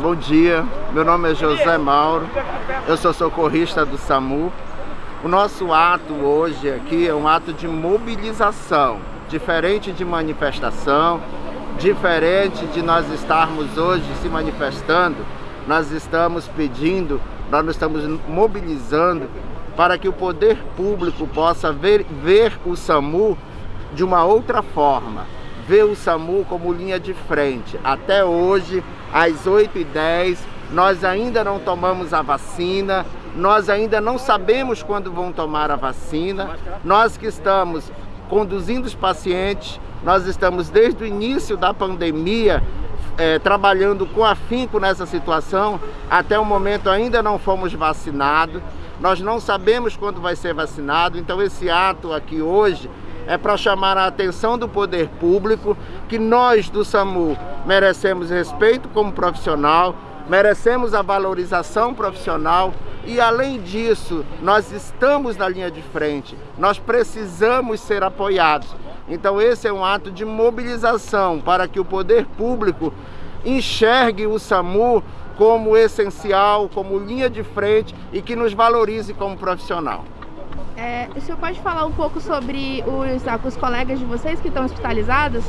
Bom dia, meu nome é José Mauro, eu sou socorrista do SAMU. O nosso ato hoje aqui é um ato de mobilização, diferente de manifestação, diferente de nós estarmos hoje se manifestando, nós estamos pedindo, nós estamos mobilizando para que o poder público possa ver, ver o SAMU de uma outra forma, ver o SAMU como linha de frente. Até hoje, às 8h10, nós ainda não tomamos a vacina, nós ainda não sabemos quando vão tomar a vacina, nós que estamos conduzindo os pacientes, nós estamos desde o início da pandemia é, trabalhando com afinco nessa situação, até o momento ainda não fomos vacinados, nós não sabemos quando vai ser vacinado, então esse ato aqui hoje é para chamar a atenção do poder público que nós do SAMU merecemos respeito como profissional, merecemos a valorização profissional e além disso, nós estamos na linha de frente, nós precisamos ser apoiados. Então esse é um ato de mobilização para que o poder público enxergue o SAMU como essencial, como linha de frente e que nos valorize como profissional. É, o senhor pode falar um pouco sobre os, os colegas de vocês que estão hospitalizados?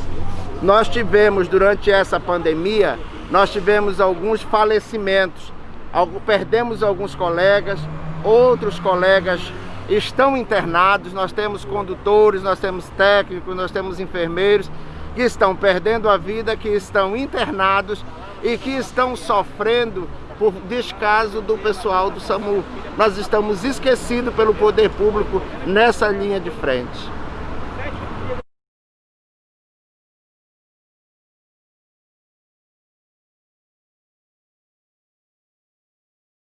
Nós tivemos, durante essa pandemia, nós tivemos alguns falecimentos. Perdemos alguns colegas, outros colegas estão internados, nós temos condutores, nós temos técnicos, nós temos enfermeiros que estão perdendo a vida, que estão internados e que estão sofrendo por descaso do pessoal do SAMU. Nós estamos esquecidos pelo poder público nessa linha de frente.